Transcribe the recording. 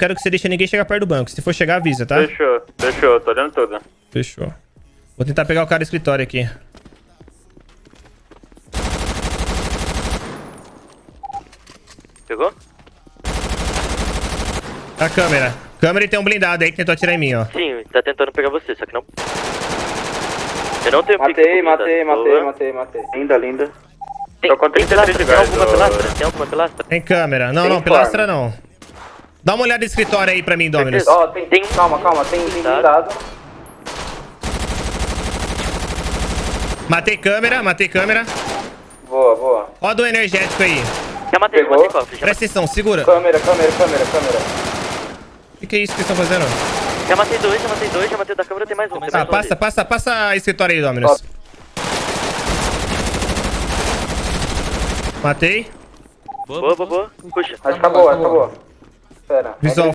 quero que você deixe ninguém chegar perto do banco. Se for chegar, avisa, tá? Fechou, fechou, tô olhando tudo. Fechou. Vou tentar pegar o cara do escritório aqui. Pegou? A câmera. Câmera e tem um blindado aí que tentou atirar em mim, ó. Sim, tá tentando pegar você, só que não. Eu não tenho Matei, matei, matei, matei, matei. Linda, linda. Tem, Tô com tem 33 pilastra, tem alguma pilastra? Tem alguma pilastra? Tem câmera. Não, Tem não, pilastra não. Dá uma olhada no escritório aí pra mim, Dominus. Ó, tem, Tem- Calma, calma, tem tem Blindado. blindado. Matei câmera, matei câmera. Boa, boa. Ó do energético aí. Já matei, já Pegou? matei cofre. Já, Presta atenção, segura. Câmera, câmera, câmera, câmera. O que, que é isso que vocês estão fazendo? já matei dois, já matei dois, já matei da câmera, tem mais um. Tem Tá, mais um passa, ali. passa, passa escritório aí, Dominus. Matei. Boa, boa, boa. Puxa. Acho que acabou, acabou. Espera. Visual